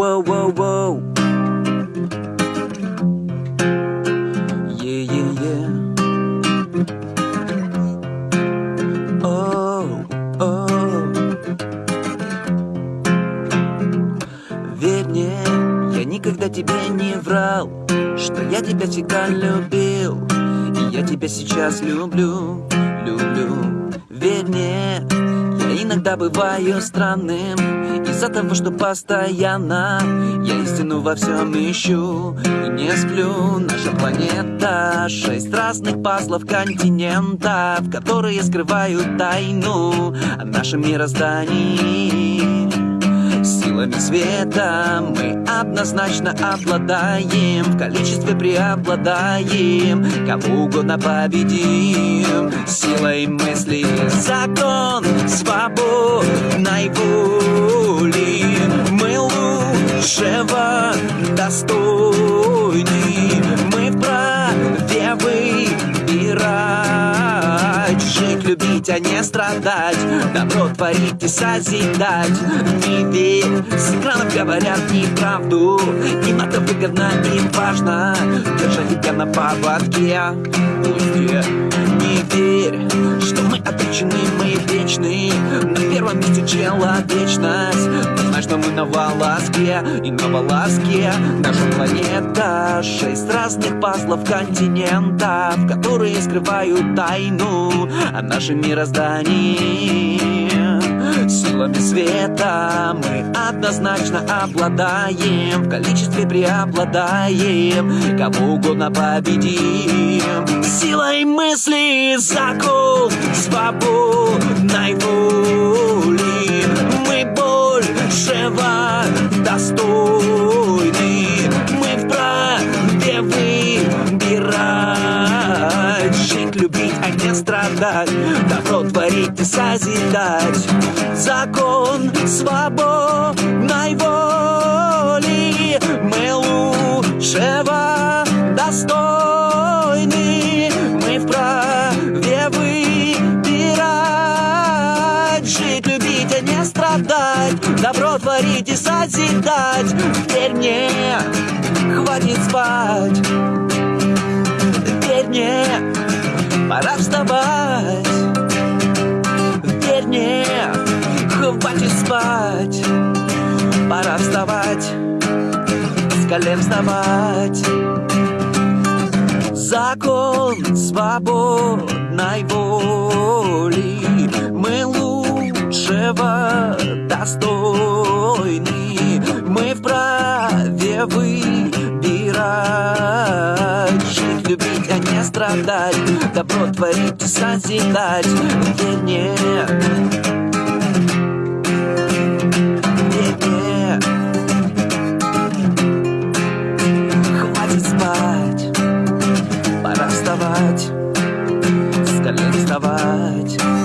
Воу-воу-воу-воу Е-е-е Оу, оу Верь мне, я никогда тебе не врал Что я тебя всегда любил. И я тебя сейчас люблю, люблю. Я иногда бываю странным Из-за того, что постоянно Я истину во всем ищу И не сплю. Наша планета Шесть разных пазлов континентов Которые скрывают тайну О нашем мироздании Силами света мы однозначно обладаем В количестве преобладаем. Кого угодно победим. Силой мысли закон свободной воли Жить, любить, а не страдать. Добро творить и созидать. Не верь, с экранов говорят неправду. Им это выгодно, им важно. Держать тебя на поводке. Пусть не верь, что мы обречены, мы вечны. На первом месте человечность Что мы на волоске и на волоске Наша планета Шесть разных пазлов континентов Которые скрывают тайну О нашем мироздании. Силами света мы однозначно обладаем В количестве преобладаем Кого угодно победим. Силой мысли закон свободной воли страдать Добро творить и созидать. Закон свободной воли. Мы лучшего достойны. Мы вправе выбирать. Жить, любить, а не страдать. Добро творить и созидать. Верь мне, хватит спать спать Пора вставать, с колен вставать Закон свободной воли. Мы лучшего достойны. Мы вправе выбирать. Жить, любить, а не страдать. Добро творить и созидать. Верь мне, вставать